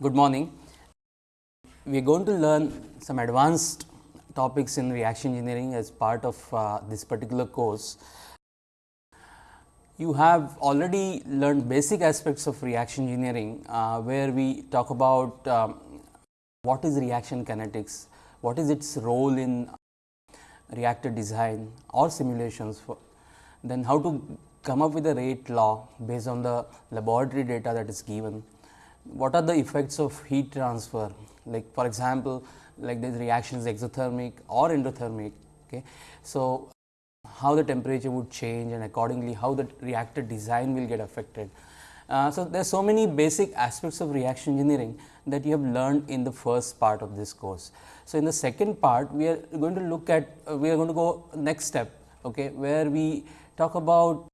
Good morning. We are going to learn some advanced topics in reaction engineering as part of uh, this particular course. You have already learned basic aspects of reaction engineering, uh, where we talk about um, what is reaction kinetics, what is its role in reactor design or simulations for then how to come up with a rate law based on the laboratory data that is given. What are the effects of heat transfer like for example, like this reaction is exothermic or endothermic. Okay. So, how the temperature would change and accordingly how the reactor design will get affected. Uh, so, there are so many basic aspects of reaction engineering that you have learned in the first part of this course. So, in the second part we are going to look at uh, we are going to go next step okay, where we talk about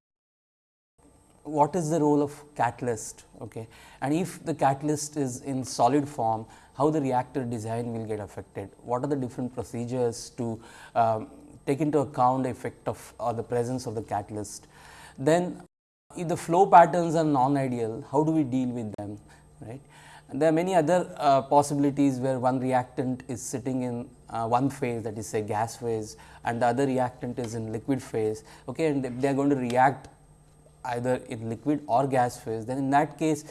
what is the role of catalyst okay. and if the catalyst is in solid form how the reactor design will get affected, what are the different procedures to um, take into account the effect of or the presence of the catalyst. Then if the flow patterns are non-ideal, how do we deal with them, right. And there are many other uh, possibilities where one reactant is sitting in uh, one phase that is say gas phase and the other reactant is in liquid phase okay, and they are going to react either in liquid or gas phase then in that case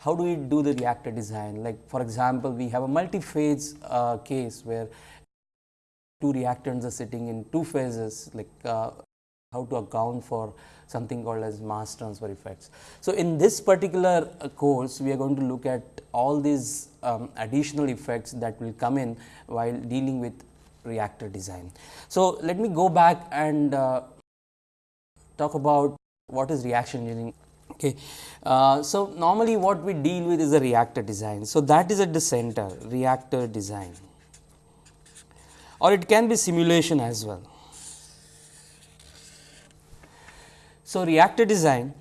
how do we do the reactor design like for example, we have a multi-phase uh, case where two reactants are sitting in two phases like uh, how to account for something called as mass transfer effects. So, in this particular uh, course we are going to look at all these um, additional effects that will come in while dealing with reactor design. So, let me go back and uh, talk about what is reaction engineering. Okay. Uh, so, normally what we deal with is the reactor design. So, that is at the center reactor design or it can be simulation as well. So, reactor design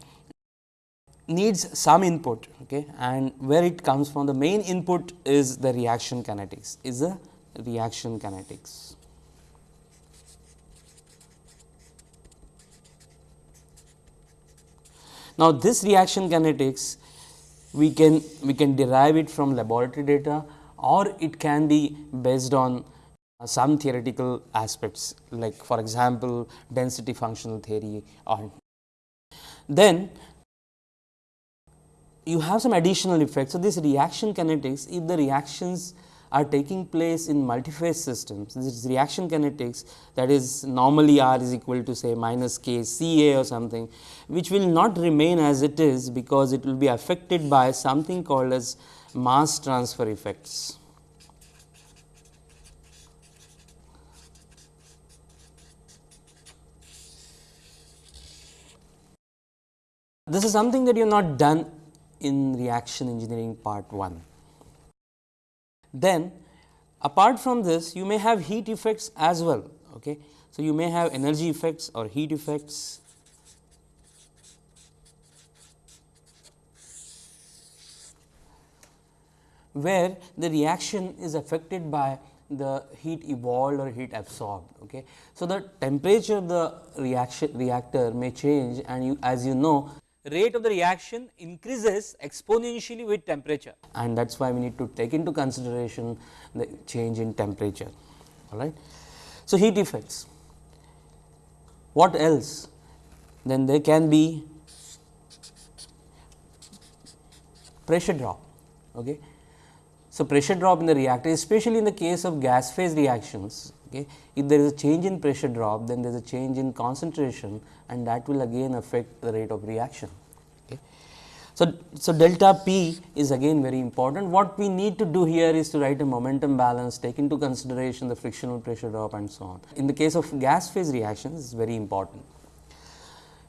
needs some input okay, and where it comes from the main input is the reaction kinetics is the reaction kinetics. Now, this reaction kinetics we can we can derive it from laboratory data or it can be based on uh, some theoretical aspects like for example, density functional theory or then you have some additional effects. So, this reaction kinetics if the reactions are taking place in multiphase systems this is reaction kinetics that is normally R is equal to say minus k C A or something which will not remain as it is because it will be affected by something called as mass transfer effects. This is something that you have not done in reaction engineering part 1. Then apart from this you may have heat effects as well. Okay. So, you may have energy effects or heat effects. where the reaction is affected by the heat evolved or heat absorbed. Okay. So, the temperature of the reaction reactor may change and you as you know rate of the reaction increases exponentially with temperature and that is why we need to take into consideration the change in temperature all right. So, heat effects what else then there can be pressure drop. Okay. So, pressure drop in the reactor especially in the case of gas phase reactions Okay. If there is a change in pressure drop, then there is a change in concentration and that will again affect the rate of reaction. So, so delta P is again very important. What we need to do here is to write a momentum balance, take into consideration the frictional pressure drop and so on. In the case of gas phase reactions, is very important.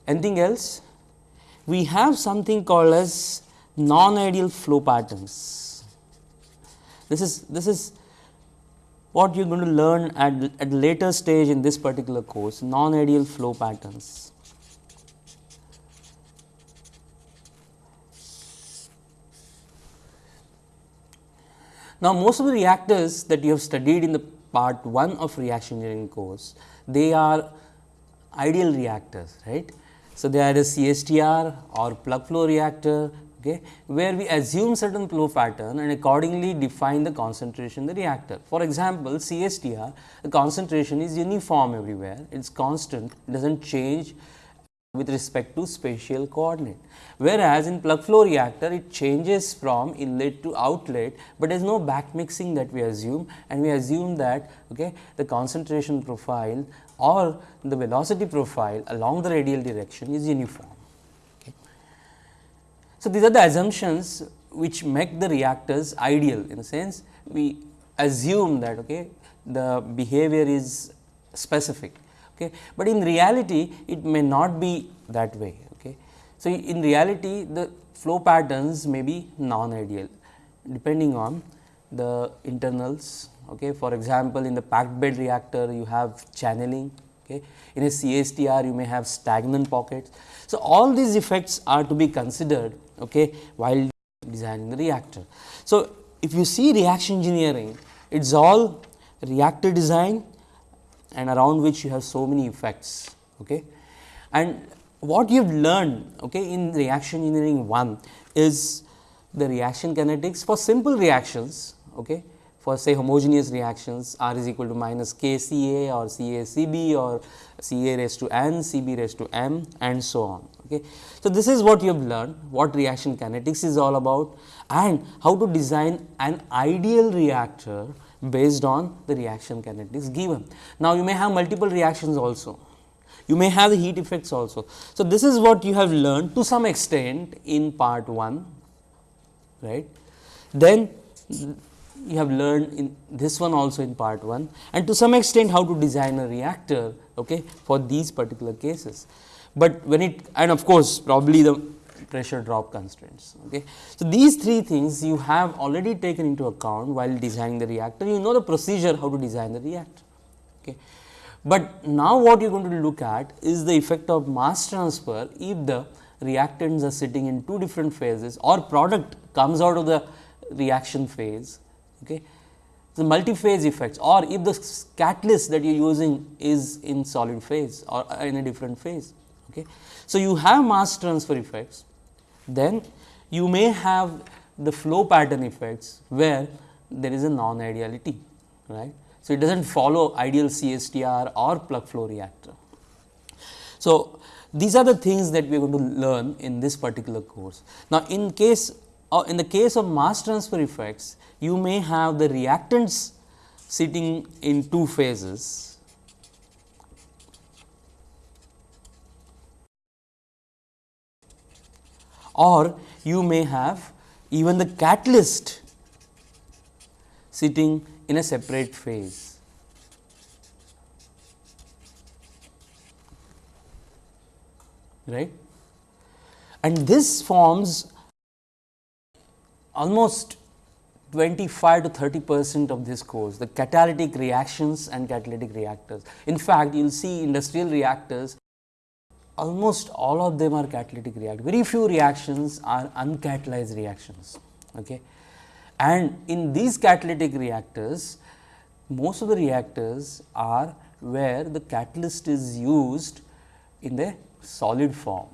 Anything else? We have something called as non-ideal flow patterns. This is this is what you are going to learn at, at later stage in this particular course non-ideal flow patterns. Now, most of the reactors that you have studied in the part 1 of reaction engineering course, they are ideal reactors, right. So, they are a CSTR or plug flow reactor, okay, where we assume certain flow pattern and accordingly define the concentration in the reactor. For example, CSTR the concentration is uniform everywhere, it is constant, it does not change with respect to spatial coordinate. Whereas, in plug flow reactor it changes from inlet to outlet, but there is no back mixing that we assume and we assume that okay, the concentration profile or the velocity profile along the radial direction is uniform. So, these are the assumptions which make the reactors ideal in a sense we assume that okay, the behavior is specific, okay. but in reality it may not be that way. Okay. So, in reality the flow patterns may be non ideal depending on the internals. Okay. For example, in the packed bed reactor you have channeling, okay. in a CSTR you may have stagnant pockets. So, all these effects are to be considered okay, while designing the reactor. So, if you see reaction engineering, it is all reactor design and around which you have so many effects. Okay. And what you have learned okay, in reaction engineering 1 is the reaction kinetics for simple reactions. Okay, for say homogeneous reactions R is equal to minus K C A or C A C B or C A raised to n, C B raised to m and so on. Okay. So, this is what you have learned what reaction kinetics is all about and how to design an ideal reactor based on the reaction kinetics given. Now, you may have multiple reactions also you may have the heat effects also. So, this is what you have learned to some extent in part 1 right. Then you have learned in this one also in part 1 and to some extent how to design a reactor okay, for these particular cases but when it and of course, probably the pressure drop constraints. Okay. So, these three things you have already taken into account while designing the reactor, you know the procedure how to design the reactor. Okay. But now what you are going to look at is the effect of mass transfer if the reactants are sitting in two different phases or product comes out of the reaction phase. Okay. The multi-phase effects or if the catalyst that you are using is in solid phase or in a different phase. Okay. So, you have mass transfer effects, then you may have the flow pattern effects where there is a non ideality right. So, it does not follow ideal CSTR or plug flow reactor. So, these are the things that we are going to learn in this particular course. Now, in case uh, in the case of mass transfer effects, you may have the reactants sitting in two phases or you may have even the catalyst sitting in a separate phase. right and this forms almost 25 to 30 percent of this course the catalytic reactions and catalytic reactors. In fact, you will see industrial reactors almost all of them are catalytic react. Very few reactions are uncatalyzed reactions. Okay. And in these catalytic reactors, most of the reactors are where the catalyst is used in the solid form.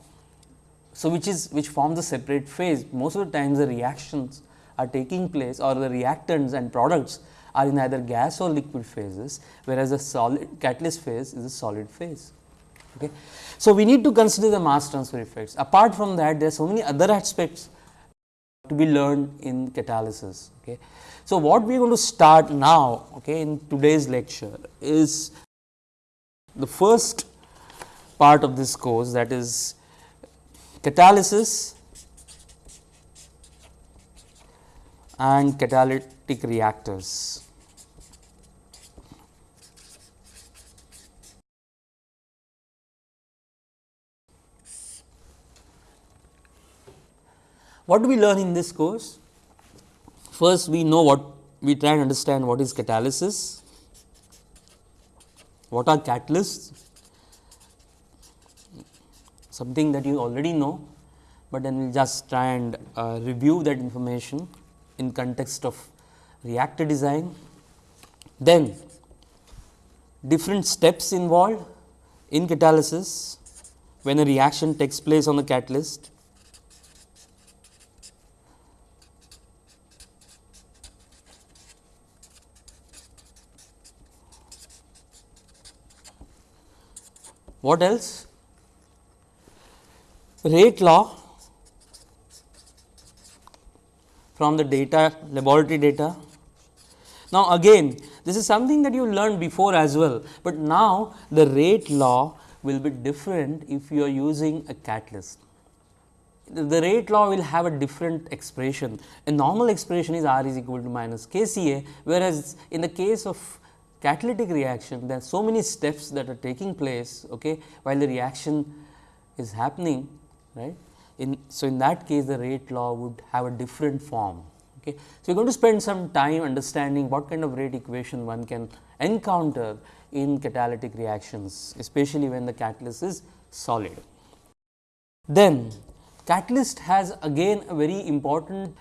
So, which is which forms a separate phase most of the times the reactions are taking place or the reactants and products are in either gas or liquid phases, whereas the solid catalyst phase is a solid phase. Okay. So, we need to consider the mass transfer effects. Apart from that, there are so many other aspects to be learned in catalysis. Okay. So, what we are going to start now okay, in today's lecture is the first part of this course that is catalysis and catalytic reactors. What do we learn in this course? First, we know what we try and understand what is catalysis, what are catalysts, something that you already know, but then we will just try and uh, review that information in context of reactor design. Then different steps involved in catalysis when a reaction takes place on the catalyst What else? Rate law from the data laboratory data. Now, again this is something that you learned before as well, but now the rate law will be different if you are using a catalyst. The rate law will have a different expression. A normal expression is R is equal to minus K C A, whereas in the case of catalytic reaction there are so many steps that are taking place okay, while the reaction is happening right. In, so, in that case the rate law would have a different form. Okay. So, we are going to spend some time understanding what kind of rate equation one can encounter in catalytic reactions, especially when the catalyst is solid. Then catalyst has again a very important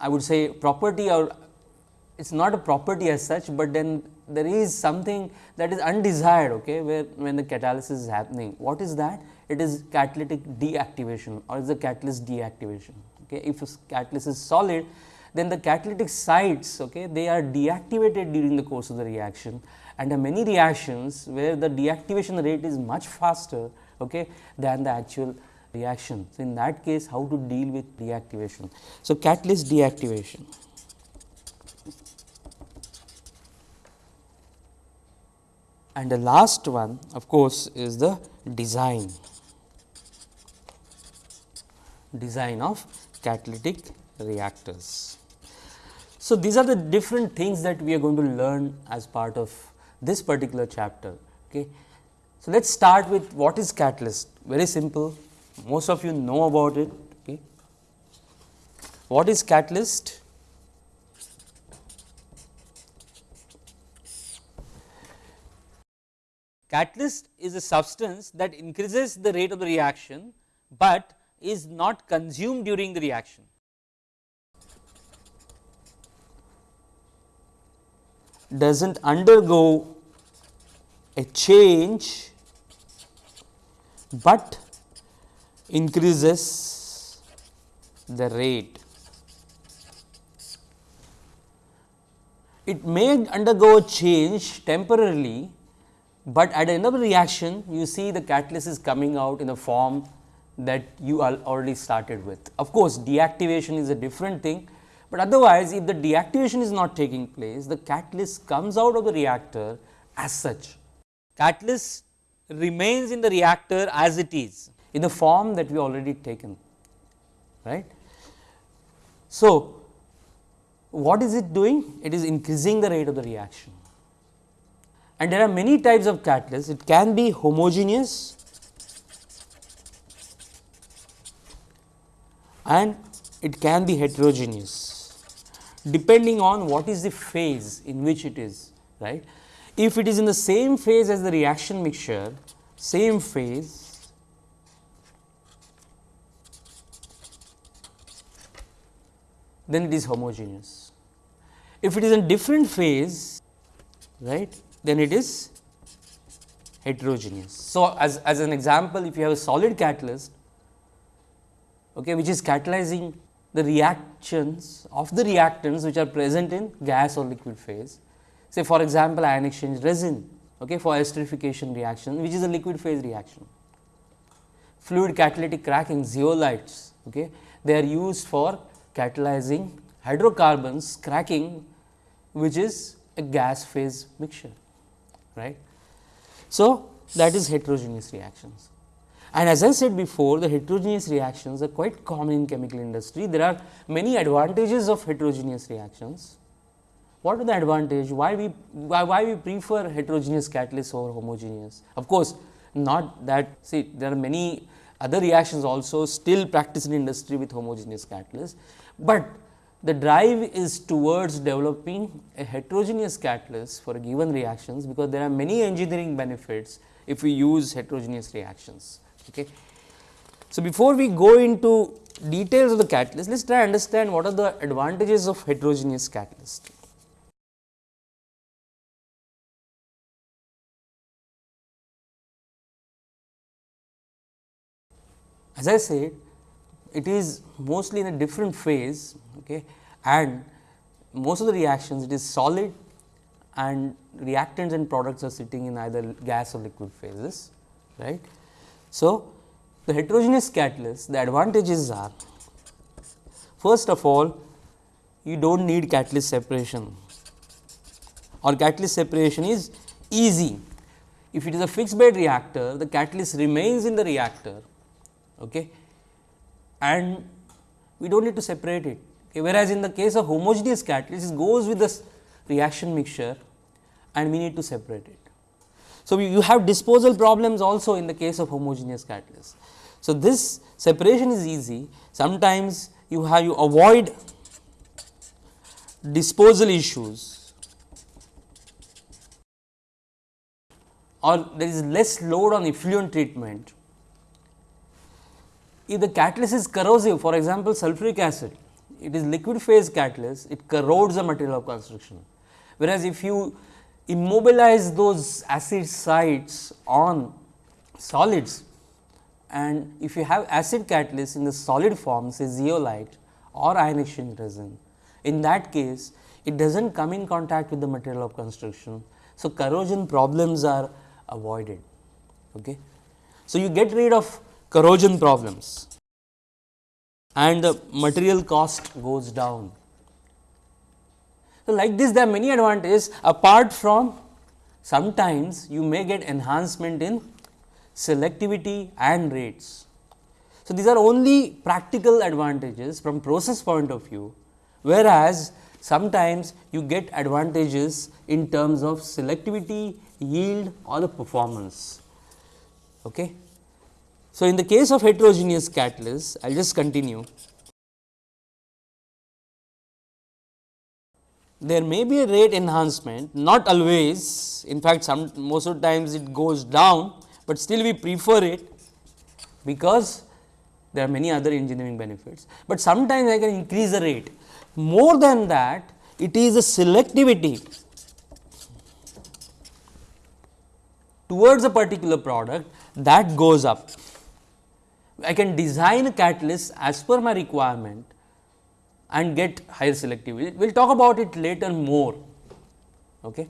I would say property or it is not a property as such, but then there is something that is undesired okay, where when the catalysis is happening. What is that? It is catalytic deactivation or is the catalyst deactivation. Okay. If catalyst is solid, then the catalytic sites okay, they are deactivated during the course of the reaction and there are many reactions where the deactivation rate is much faster okay, than the actual reaction. So, in that case how to deal with deactivation. So, catalyst deactivation. And the last one of course, is the design design of catalytic reactors. So, these are the different things that we are going to learn as part of this particular chapter. Okay. So, let us start with what is catalyst very simple most of you know about it. Okay. What is catalyst? Catalyst is a substance that increases the rate of the reaction, but is not consumed during the reaction. does not undergo a change, but increases the rate. It may undergo a change temporarily, but at the reaction you see the catalyst is coming out in the form that you already started with. Of course, deactivation is a different thing, but otherwise if the deactivation is not taking place the catalyst comes out of the reactor as such. Catalyst remains in the reactor as it is in the form that we already taken right. So, what is it doing? It is increasing the rate of the reaction and there are many types of catalysts. It can be homogeneous and it can be heterogeneous depending on what is the phase in which it is right. If it is in the same phase as the reaction mixture, same phase then it is homogeneous. If it is in different phase right then it is heterogeneous. So, as, as an example if you have a solid catalyst okay, which is catalyzing the reactions of the reactants which are present in gas or liquid phase. Say for example, ion exchange resin okay, for esterification reaction which is a liquid phase reaction. Fluid catalytic cracking zeolites okay, they are used for catalyzing hydrocarbons cracking which is a gas phase mixture right. So, that is heterogeneous reactions. And as I said before the heterogeneous reactions are quite common in chemical industry. There are many advantages of heterogeneous reactions. What are the advantage? Why we why, why we prefer heterogeneous catalysts over homogeneous? Of course, not that see there are many other reactions also still practiced in industry with homogeneous catalysts, but the drive is towards developing a heterogeneous catalyst for given reactions, because there are many engineering benefits if we use heterogeneous reactions. Okay. So, before we go into details of the catalyst, let us try to understand what are the advantages of heterogeneous catalyst. As I said, it is mostly in a different phase okay, and most of the reactions it is solid and reactants and products are sitting in either gas or liquid phases right. So, the heterogeneous catalyst the advantages are first of all you do not need catalyst separation or catalyst separation is easy. If it is a fixed bed reactor the catalyst remains in the reactor okay, and we do not need to separate it okay, whereas in the case of homogeneous catalyst it goes with the reaction mixture and we need to separate it. So, you have disposal problems also in the case of homogeneous catalyst. So, this separation is easy sometimes you have you avoid disposal issues or there is less load on effluent treatment. If the catalyst is corrosive for example, sulfuric acid it is liquid phase catalyst it corrodes the material of construction. Whereas, if you immobilize those acid sites on solids and if you have acid catalyst in the solid form say zeolite or ion exchange resin, in that case it does not come in contact with the material of construction. So, corrosion problems are avoided. Okay. So, you get rid of corrosion problems and the material cost goes down. So, like this there are many advantages apart from sometimes you may get enhancement in selectivity and rates. So, these are only practical advantages from process point of view, whereas sometimes you get advantages in terms of selectivity, yield or the performance. Okay. So, in the case of heterogeneous catalyst, I will just continue. There may be a rate enhancement, not always, in fact, some most of the times it goes down, but still we prefer it because there are many other engineering benefits, but sometimes I can increase the rate. More than that, it is a selectivity towards a particular product that goes up. I can design a catalyst as per my requirement and get higher selectivity. We will talk about it later more. Okay.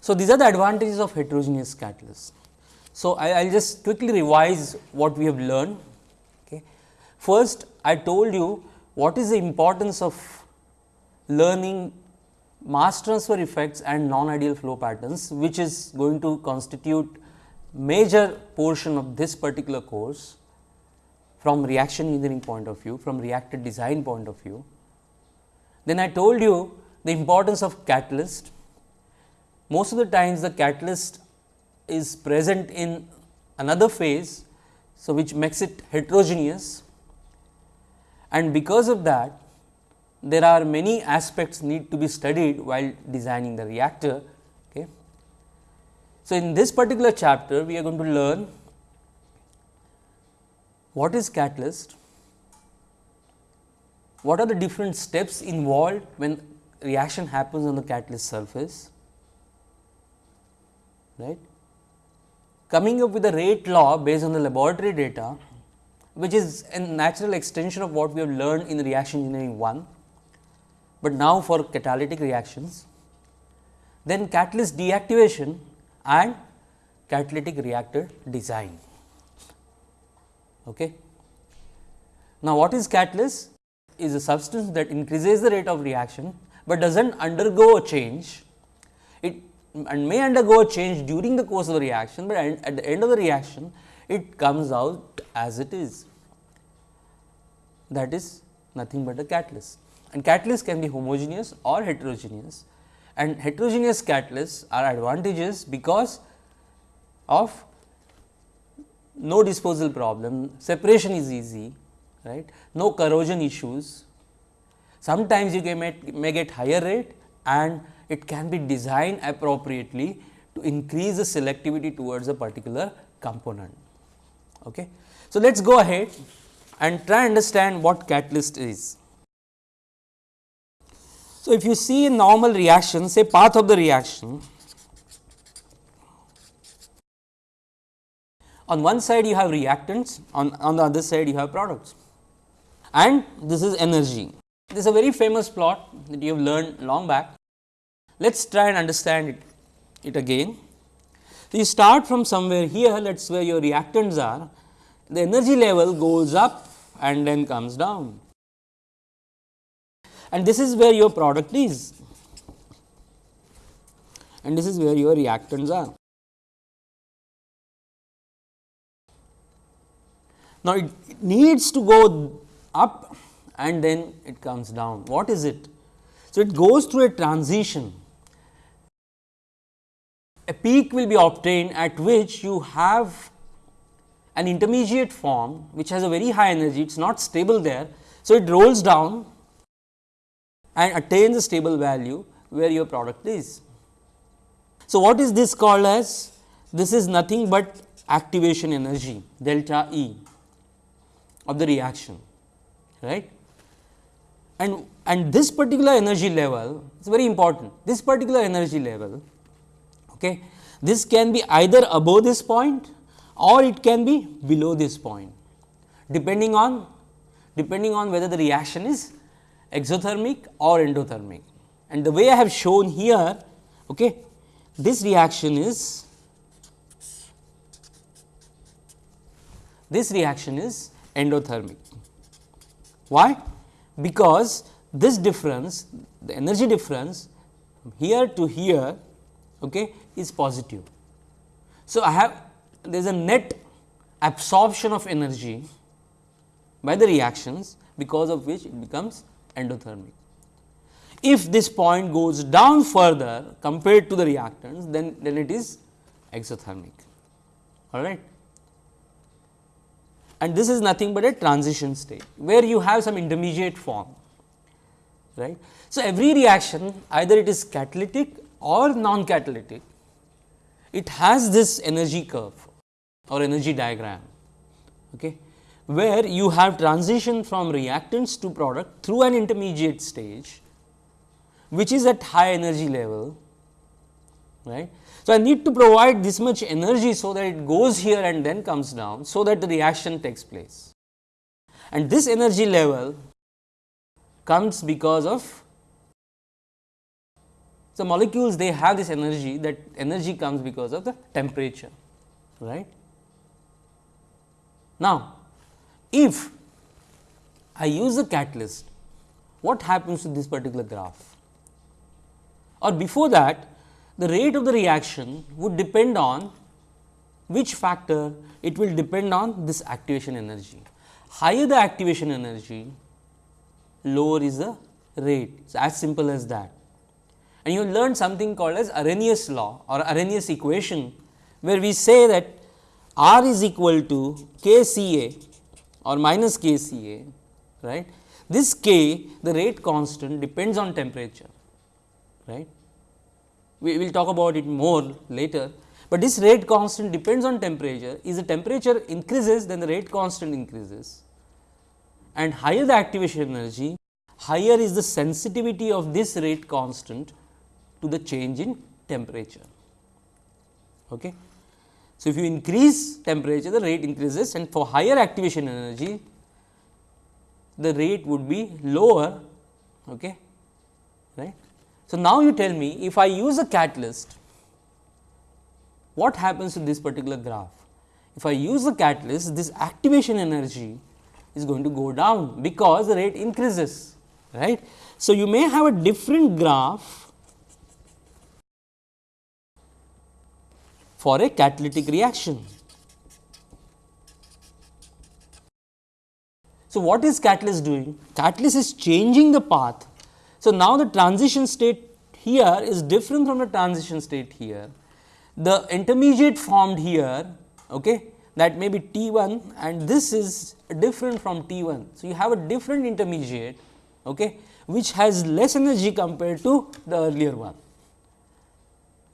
So, these are the advantages of heterogeneous catalysts. So, I will just quickly revise what we have learned. Okay. First, I told you what is the importance of learning mass transfer effects and non-ideal flow patterns, which is going to constitute major portion of this particular course from reaction engineering point of view, from reactor design point of view. Then I told you the importance of catalyst most of the times the catalyst is present in another phase. So, which makes it heterogeneous and because of that there are many aspects need to be studied while designing the reactor. So, in this particular chapter we are going to learn what is catalyst, what are the different steps involved when reaction happens on the catalyst surface, right. Coming up with a rate law based on the laboratory data, which is a natural extension of what we have learned in reaction engineering 1, but now for catalytic reactions. Then catalyst deactivation and catalytic reactor design. Okay. Now, what is catalyst? Is a substance that increases the rate of reaction, but does not undergo a change. It and may undergo a change during the course of the reaction, but at the end of the reaction it comes out as it is that is nothing but a catalyst and catalyst can be homogeneous or heterogeneous and heterogeneous catalysts are advantages because of no disposal problem, separation is easy, right, no corrosion issues. Sometimes you may, may get higher rate and it can be designed appropriately to increase the selectivity towards a particular component. Okay. So, let us go ahead and try understand what catalyst is. So, if you see in normal reaction say path of the reaction, on one side you have reactants, on, on the other side you have products and this is energy. This is a very famous plot that you have learned long back let us try and understand it, it again. So, you start from somewhere here that is where your reactants are the energy level goes up and then comes down and this is where your product is and this is where your reactants are. Now, it, needs to go up and then it comes down. What is it? So, it goes through a transition. A peak will be obtained at which you have an intermediate form which has a very high energy, it is not stable there. So, it rolls down and attains a stable value where your product is. So, what is this called as? This is nothing but activation energy delta E of the reaction right and and this particular energy level is very important this particular energy level okay this can be either above this point or it can be below this point depending on depending on whether the reaction is exothermic or endothermic and the way I have shown here okay this reaction is this reaction is endothermic. Why? Because this difference the energy difference here to here okay, is positive. So, I have there is a net absorption of energy by the reactions because of which it becomes endothermic. If this point goes down further compared to the reactants then, then it is exothermic all right and this is nothing but a transition state where you have some intermediate form right. So, every reaction either it is catalytic or non catalytic it has this energy curve or energy diagram okay, where you have transition from reactants to product through an intermediate stage which is at high energy level right so, I need to provide this much energy so that it goes here and then comes down, so that the reaction takes place. And this energy level comes because of so molecules they have this energy that energy comes because of the temperature right. Now, if I use a catalyst what happens to this particular graph or before that the rate of the reaction would depend on which factor it will depend on this activation energy. Higher the activation energy, lower is the rate. It's as simple as that. And you learn something called as Arrhenius law or Arrhenius equation, where we say that R is equal to K C A or minus K C A, right. This K, the rate constant depends on temperature, right we will talk about it more later, but this rate constant depends on temperature is the temperature increases then the rate constant increases and higher the activation energy higher is the sensitivity of this rate constant to the change in temperature. Okay. So, if you increase temperature the rate increases and for higher activation energy the rate would be lower okay, right. So, now you tell me if I use a catalyst, what happens to this particular graph? If I use a catalyst, this activation energy is going to go down because the rate increases, right. So, you may have a different graph for a catalytic reaction. So, what is catalyst doing? Catalyst is changing the path so, now the transition state here is different from the transition state here. The intermediate formed here okay, that may be T 1 and this is different from T 1. So, you have a different intermediate okay, which has less energy compared to the earlier one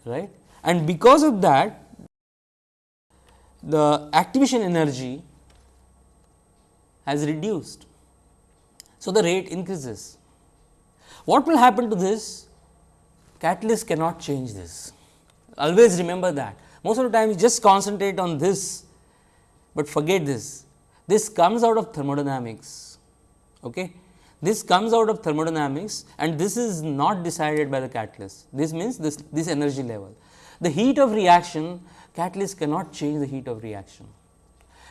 right and because of that the activation energy has reduced. So, the rate increases what will happen to this? Catalyst cannot change this. Always remember that. Most of the time you just concentrate on this, but forget this. This comes out of thermodynamics. Okay? This comes out of thermodynamics and this is not decided by the catalyst. This means this, this energy level. The heat of reaction catalyst cannot change the heat of reaction.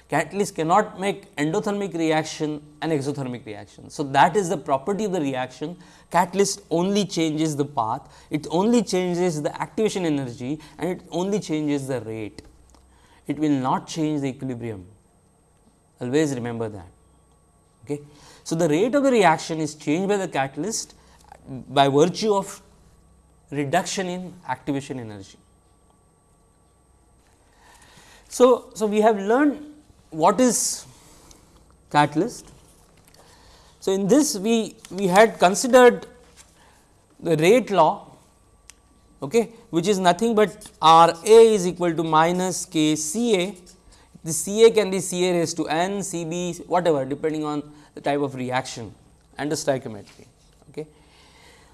Catalyst cannot make endothermic reaction an exothermic reaction. So, that is the property of the reaction catalyst only changes the path, it only changes the activation energy and it only changes the rate. It will not change the equilibrium always remember that. Okay. So, the rate of the reaction is changed by the catalyst by virtue of reduction in activation energy. So, so we have learned what is catalyst. So, in this we, we had considered the rate law okay, which is nothing but R A is equal to minus K C A. The C A can be C A raised to n, C B whatever depending on the type of reaction and the stoichiometry. Okay.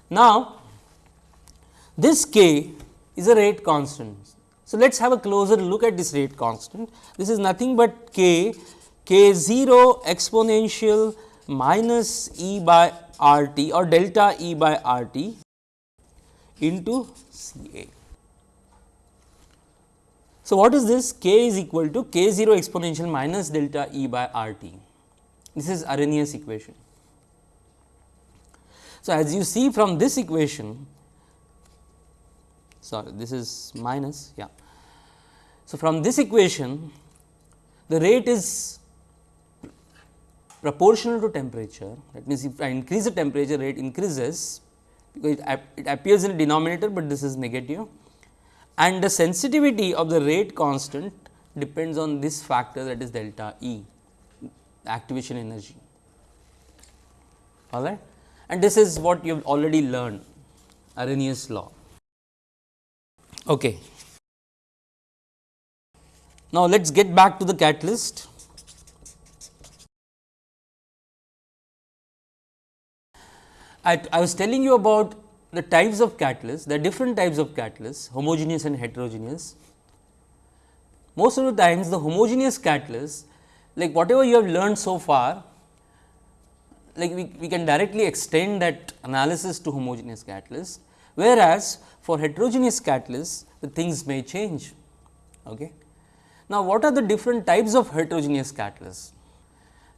Now, this k is a rate constant. So, let us have a closer look at this rate constant. This is nothing but k, k 0 exponential minus e by r t or delta e by r t into C A. So, what is this? k is equal to k 0 exponential minus delta E by R t. This is Arrhenius equation. So, as you see from this equation, sorry this is minus yeah. So, from this equation the rate is proportional to temperature that means, if I increase the temperature rate increases because it, it appears in the denominator, but this is negative and the sensitivity of the rate constant depends on this factor that is delta E activation energy all right and this is what you have already learned Arrhenius law. Okay. Now, let us get back to the catalyst. I, I was telling you about the types of catalysts, the different types of catalysts, homogeneous and heterogeneous. Most of the times the homogeneous catalysts, like whatever you have learned so far, like we, we can directly extend that analysis to homogeneous catalysts, whereas for heterogeneous catalysts the things may change. Okay. Now, what are the different types of heterogeneous catalysts?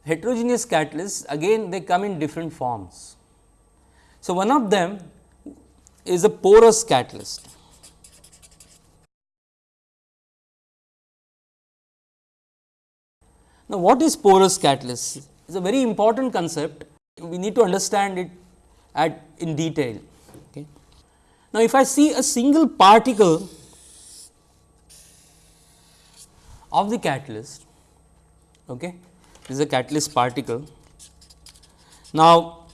Heterogeneous catalysts again they come in different forms. So, one of them is a porous catalyst. Now, what is porous catalyst? It is a very important concept. We need to understand it at in detail. Now, if I see a single particle of the catalyst, okay, this is a catalyst particle. Now,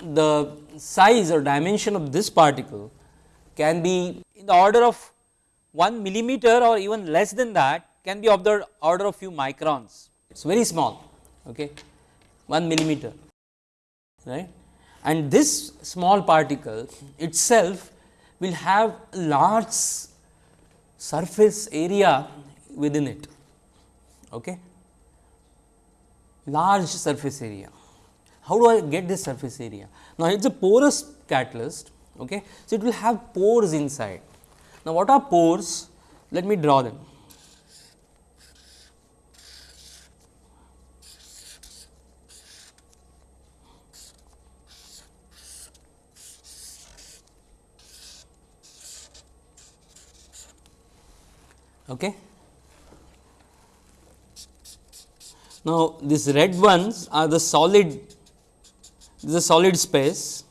the size or dimension of this particle can be in the order of 1 millimeter or even less than that can be of the order of few microns it is very small okay 1 millimeter right and this small particle itself will have large surface area within it okay large surface area how do I get this surface area? Now, it is a porous catalyst, okay. so it will have pores inside. Now, what are pores? Let me draw them. Okay. Now, these red ones are the solid this is a solid space.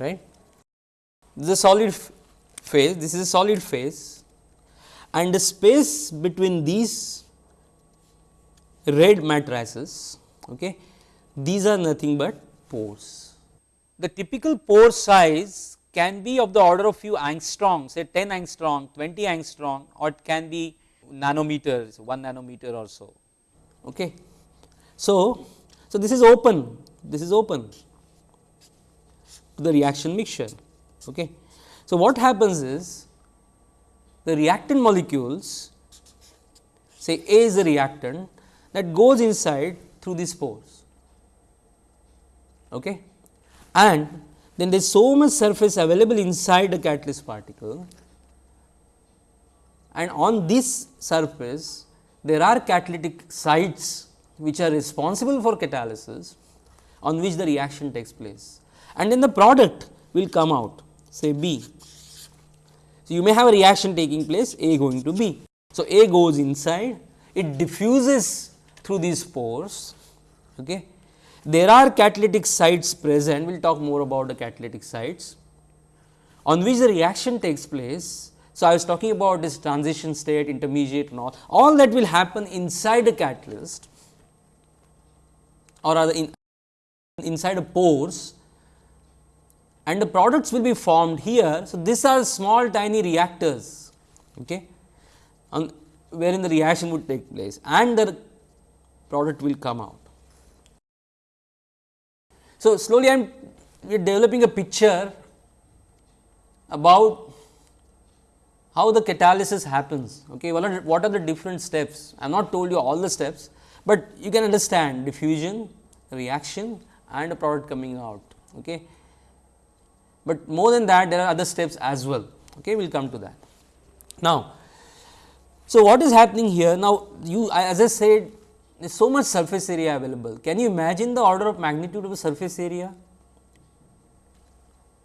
Right? This is a solid phase this is a solid phase. And the space between these red matrices okay these are nothing but pores. The typical pore size can be of the order of few angstrom say 10 angstrom 20 angstrom or it can be nanometers 1 nanometer or so. Okay. So, so this is open this is open to the reaction mixture. Okay. So, what happens is the reactant molecules say A is the reactant that goes inside through these pores. Okay. And then there is so much surface available inside the catalyst particle and on this surface there are catalytic sites which are responsible for catalysis on which the reaction takes place and then the product will come out say B. So, you may have a reaction taking place A going to B. So, A goes inside it diffuses through these pores. Okay. There are catalytic sites present, we will talk more about the catalytic sites on which the reaction takes place. So, I was talking about this transition state, intermediate and all, all that will happen inside the catalyst or rather in, inside a pores and the products will be formed here. So, these are small tiny reactors okay, on wherein the reaction would take place and the product will come out. So, slowly I am developing a picture about how the catalysis happens. Okay. What, are, what are the different steps? I have not told you all the steps, but you can understand diffusion, reaction and a product coming out. Okay. But more than that there are other steps as well. Okay. We will come to that. Now, so what is happening here? Now, you as I said there is so much surface area available. Can you imagine the order of magnitude of the surface area?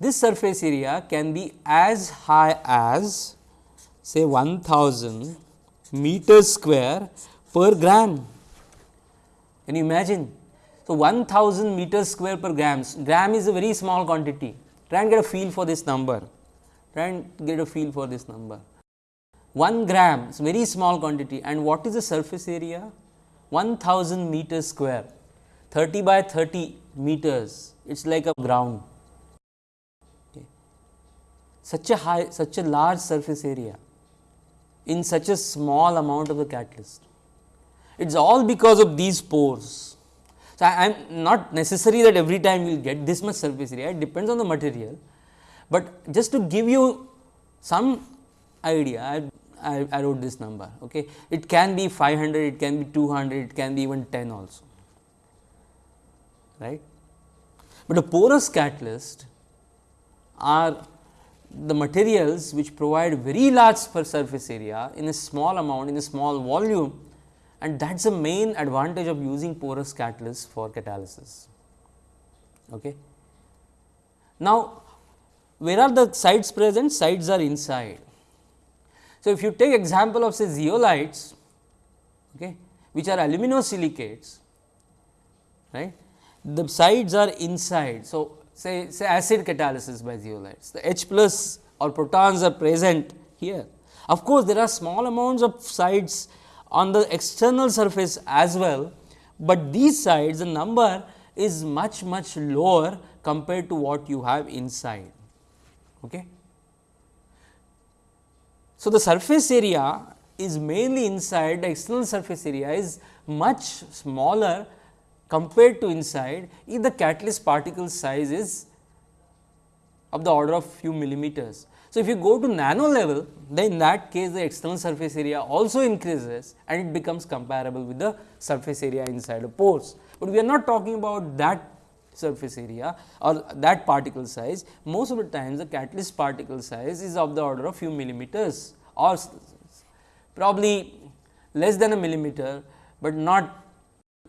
This surface area can be as high as say 1000 meters square per gram. Can you imagine? So, 1000 meters square per grams, gram is a very small quantity. Try and get a feel for this number. Try and get a feel for this number. 1 gram is very small quantity and what is the surface area? 1000 meters square, 30 by 30 meters, it is like a ground. Such a high, such a large surface area in such a small amount of the catalyst. It is all because of these pores. So, I am not necessary that every time you will get this much surface area, it depends on the material, but just to give you some idea, I I, I wrote this number. Okay. It can be 500, it can be 200, it can be even 10 also, right. But a porous catalyst are the materials which provide very large surface area in a small amount in a small volume and that is the main advantage of using porous catalyst for catalysis. Okay. Now, where are the sites present? Sites are inside so, if you take example of say zeolites okay, which are aluminosilicates right the sites are inside. So, say say acid catalysis by zeolites the H plus or protons are present here. Of course, there are small amounts of sites on the external surface as well, but these sites the number is much much lower compared to what you have inside. Okay. So, the surface area is mainly inside the external surface area is much smaller compared to inside if the catalyst particle size is of the order of few millimeters. So, if you go to nano level then in that case the external surface area also increases and it becomes comparable with the surface area inside the pores. But we are not talking about that surface area or that particle size, most of the times the catalyst particle size is of the order of few millimeters or probably less than a millimeter, but not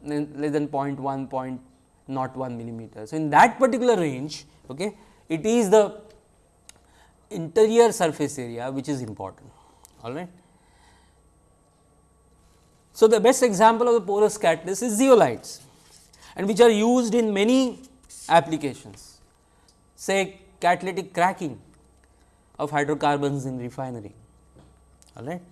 less than 0.1, point not 1 millimeter. So, in that particular range, okay, it is the interior surface area which is important. All right. So, the best example of the porous catalyst is zeolites and which are used in many applications, say catalytic cracking of hydrocarbons in refinery. All right.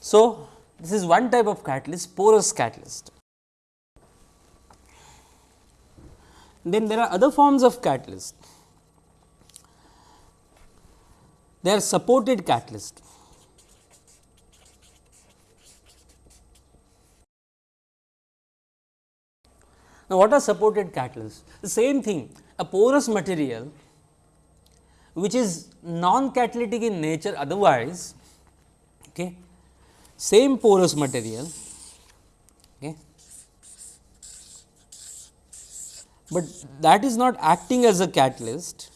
So, this is one type of catalyst porous catalyst. Then there are other forms of catalyst. They are supported catalyst. Now, what are supported catalysts? The same thing, a porous material which is non-catalytic in nature otherwise, okay, same porous material, okay, but that is not acting as a catalyst.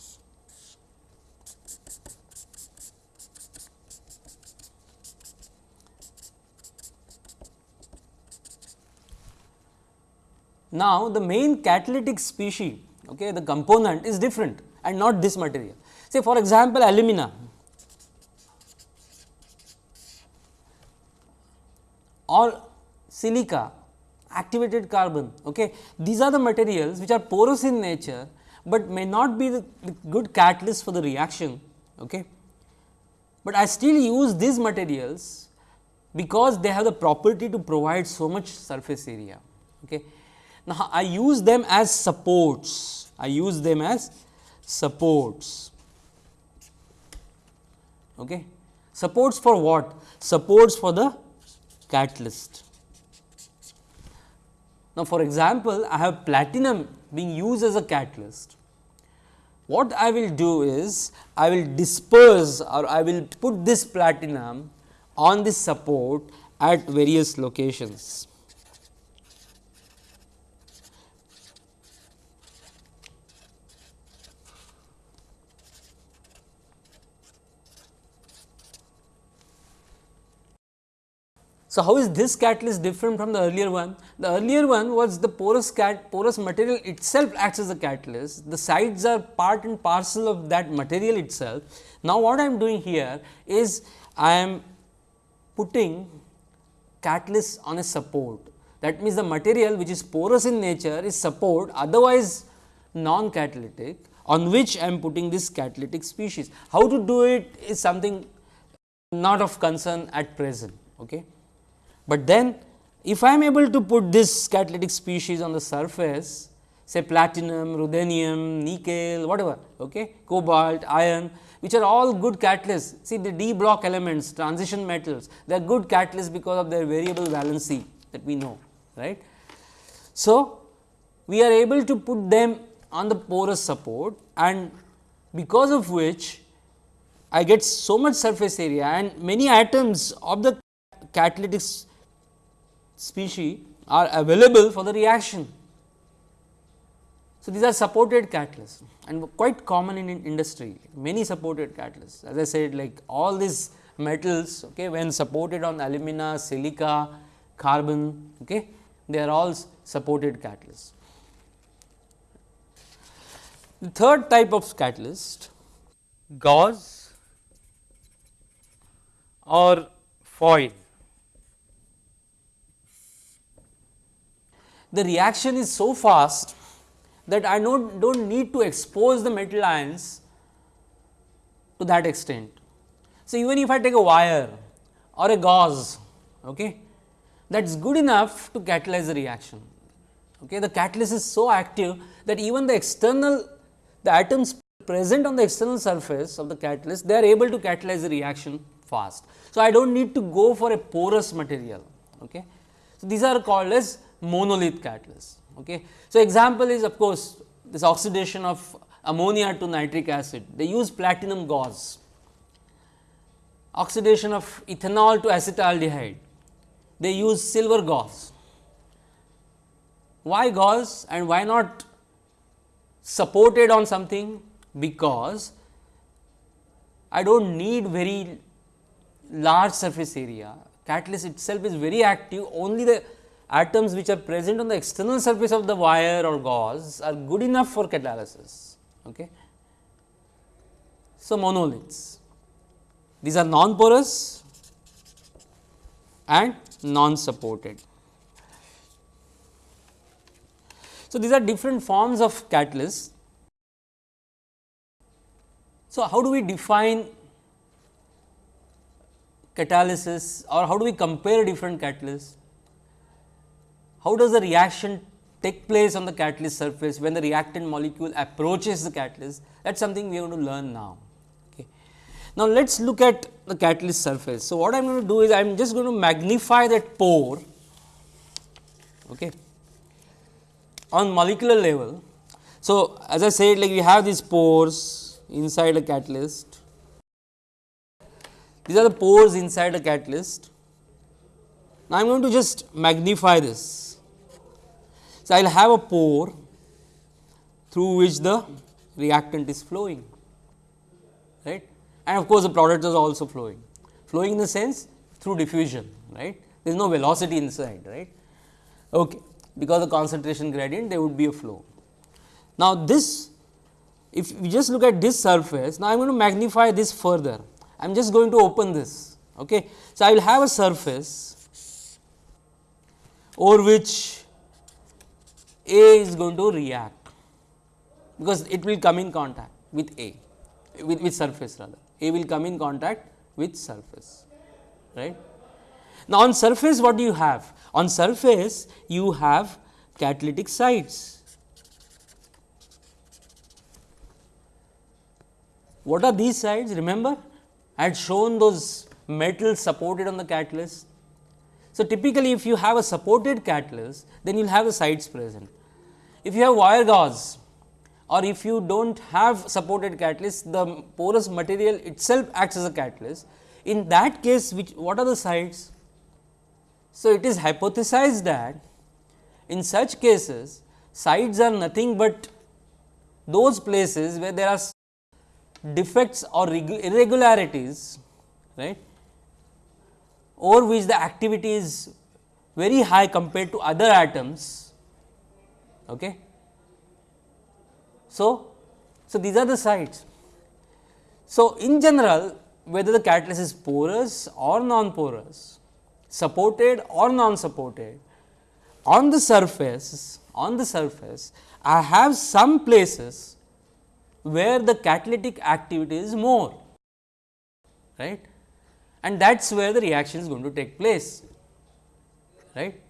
Now, the main catalytic species, okay, the component is different and not this material. Say for example, alumina or silica, activated carbon. Okay. These are the materials which are porous in nature, but may not be the, the good catalyst for the reaction. Okay. But I still use these materials because they have the property to provide so much surface area. Okay. Now, I use them as supports, I use them as supports. Okay. Supports for what? Supports for the catalyst. Now, for example, I have platinum being used as a catalyst. What I will do is, I will disperse or I will put this platinum on this support at various locations. So, how is this catalyst different from the earlier one? The earlier one was the porous cat porous material itself acts as a catalyst, the sites are part and parcel of that material itself. Now, what I am doing here is I am putting catalyst on a support that means the material which is porous in nature is support otherwise non catalytic on which I am putting this catalytic species. How to do it is something not of concern at present. Okay. But then if I am able to put this catalytic species on the surface say platinum, ruthenium, nickel whatever okay, cobalt, iron which are all good catalysts. See the d block elements transition metals they are good catalysts because of their variable valency that we know right. So, we are able to put them on the porous support and because of which I get so much surface area and many atoms of the catalytic species are available for the reaction. So, these are supported catalysts and quite common in, in industry many supported catalysts as I said like all these metals okay, when supported on alumina, silica, carbon okay, they are all supported catalysts. The third type of catalyst gauze or foil. The reaction is so fast that I don't, don't need to expose the metal ions to that extent. So, even if I take a wire or a gauze, okay, that is good enough to catalyze the reaction. Okay. The catalyst is so active that even the external the atoms present on the external surface of the catalyst they are able to catalyze the reaction fast. So, I do not need to go for a porous material. Okay. So, these are called as monolith catalyst. Okay. So, example is of course, this oxidation of ammonia to nitric acid, they use platinum gauze. Oxidation of ethanol to acetaldehyde, they use silver gauze. Why gauze and why not supported on something? Because I do not need very large surface area, catalyst itself is very active, only the atoms which are present on the external surface of the wire or gauze are good enough for catalysis. Okay. So, monoliths these are non porous and non supported. So, these are different forms of catalysts. So, how do we define catalysis or how do we compare different catalysts? How does the reaction take place on the catalyst surface when the reactant molecule approaches the catalyst that is something we are going to learn now. Okay. Now, let us look at the catalyst surface. So, what I am going to do is I am just going to magnify that pore okay, on molecular level. So, as I said like we have these pores inside a catalyst, these are the pores inside a catalyst. Now, I am going to just magnify this so, I will have a pore through which the reactant is flowing right? And of course, the product is also flowing. Flowing in the sense through diffusion right? There is no velocity inside right? Okay because the concentration gradient there would be a flow. Now this if we just look at this surface now i am going to magnify this further. I am just going to open this okay? So i will have a surface over which a is going to react because it will come in contact with a with, with surface rather a will come in contact with surface right now, on surface what do you have? On surface you have catalytic sites. What are these sites? Remember I had shown those metals supported on the catalyst. So, typically if you have a supported catalyst then you will have the sites present. If you have wire gauze or if you do not have supported catalyst the porous material itself acts as a catalyst. In that case which what are the sites? So, it is hypothesized that in such cases sites are nothing but those places where there are defects or irregularities right over which the activity is very high compared to other atoms. Okay. So, so these are the sites. So, in general whether the catalyst is porous or non-porous supported or non-supported, on the surface on the surface I have some places where the catalytic activity is more right and that is where the reaction is going to take place right.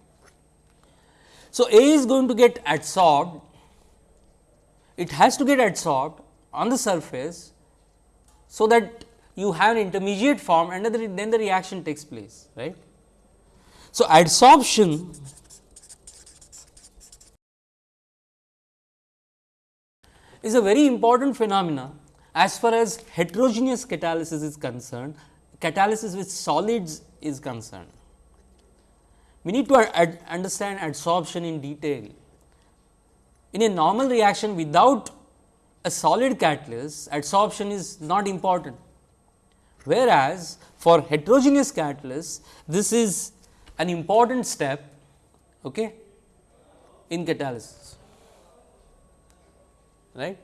So, A is going to get adsorbed it has to get adsorbed on the surface so that you have an intermediate form and then the reaction takes place right. So, adsorption is a very important phenomena as far as heterogeneous catalysis is concerned, catalysis with solids is concerned. We need to understand adsorption in detail. In a normal reaction without a solid catalyst, adsorption is not important, whereas for heterogeneous catalysts, this is an important step okay, in catalysis. Right.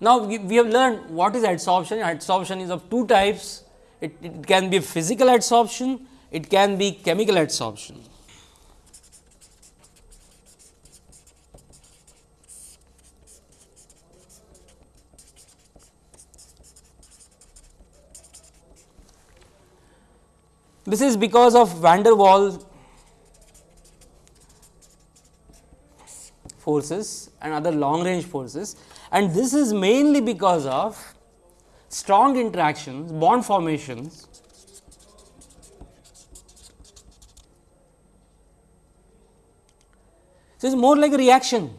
Now, we, we have learned what is adsorption. Adsorption is of two types. It, it can be physical adsorption, it can be chemical adsorption. This is because of van der Waals forces and other long range forces and this is mainly because of strong interactions bond formations So, it is more like a reaction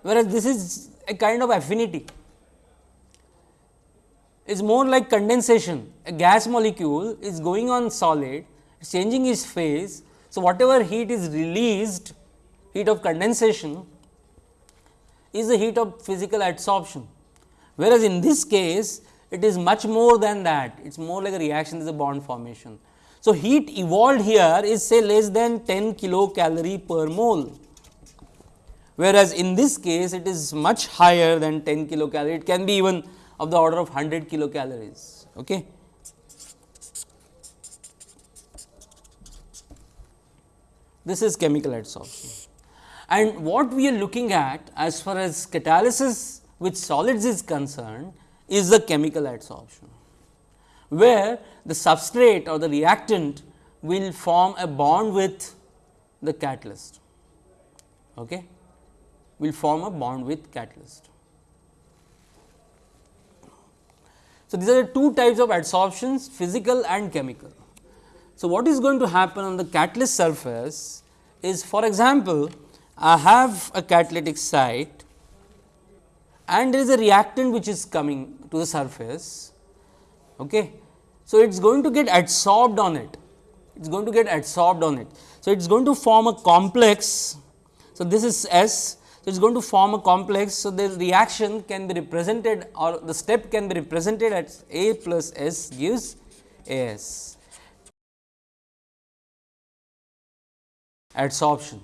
whereas this is a kind of affinity it is more like condensation. A gas molecule is going on solid, changing its phase. So, whatever heat is released, heat of condensation is the heat of physical adsorption. Whereas, in this case it is much more than that, it is more like a reaction, is a bond formation. So, heat evolved here is say less than 10 kilocalorie per mole, whereas in this case it is much higher than 10 kilocalorie, it can be even of the order of 100 kilocalories. Okay. This is chemical adsorption. And what we are looking at as far as catalysis with solids is concerned is the chemical adsorption, where the substrate or the reactant will form a bond with the catalyst, okay, will form a bond with catalyst. So, these are the two types of adsorptions physical and chemical. So, what is going to happen on the catalyst surface is for example, I have a catalytic site and there is a reactant which is coming to the surface. Okay. So, it is going to get adsorbed on it, it is going to get adsorbed on it. So, it is going to form a complex. So, this is S. So, it is going to form a complex. So, the reaction can be represented or the step can be represented as A plus S gives A s. adsorption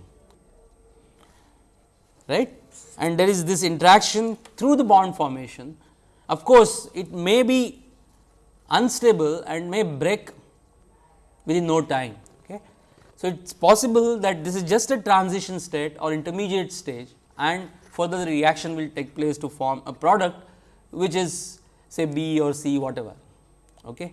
right and there is this interaction through the bond formation. Of course, it may be unstable and may break within no time. Okay. So, it is possible that this is just a transition state or intermediate stage and further the reaction will take place to form a product which is say B or C whatever. Okay.